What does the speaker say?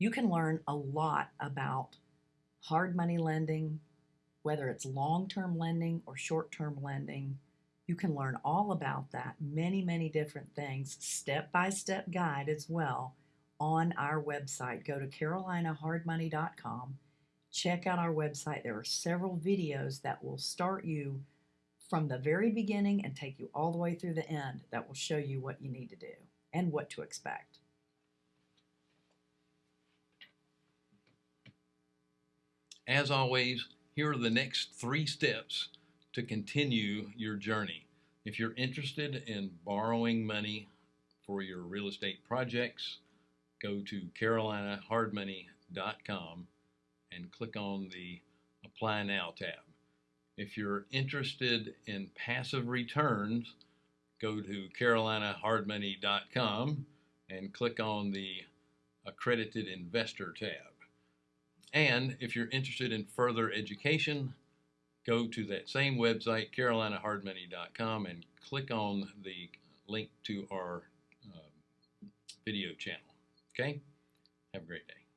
You can learn a lot about hard money lending, whether it's long term lending or short term lending. You can learn all about that, many, many different things, step by step guide as well on our website. Go to carolinahardmoney.com. Check out our website. There are several videos that will start you from the very beginning and take you all the way through the end that will show you what you need to do and what to expect. As always, here are the next three steps to continue your journey. If you're interested in borrowing money for your real estate projects, go to carolinahardmoney.com and click on the Apply Now tab. If you're interested in passive returns, go to carolinahardmoney.com and click on the Accredited Investor tab. And if you're interested in further education, go to that same website, carolinahardmoney.com, and click on the link to our uh, video channel. Okay? Have a great day.